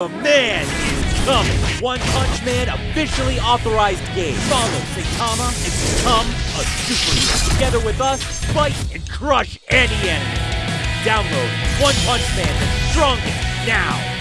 The man is coming. One Punch Man officially authorized game. Follow Saitama and become a superhero. Together with us, fight and crush any enemy. Download One Punch Man the strongest now.